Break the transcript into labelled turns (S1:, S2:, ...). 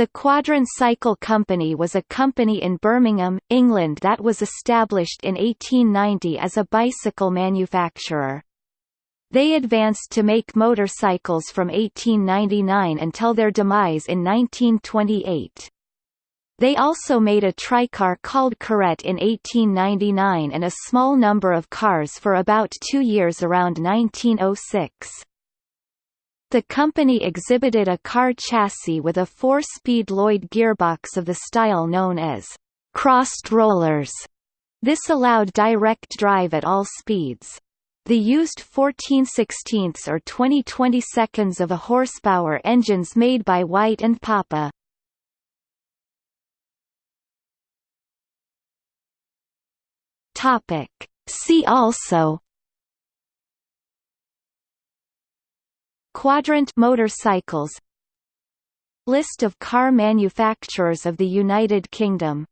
S1: The Quadrant Cycle Company was a company in Birmingham, England that was established in 1890 as a bicycle manufacturer. They advanced to make motorcycles from 1899 until their demise in 1928. They also made a tricar called Corette in 1899 and a small number of cars for about two years around 1906. The company exhibited a car chassis with a four-speed Lloyd gearbox of the style known as crossed rollers. This allowed direct drive at all speeds. The used 14 16 or 20 22 of a horsepower engines made by White and Poppe. Topic. See also Quadrant motorcycles. List of car manufacturers of the United Kingdom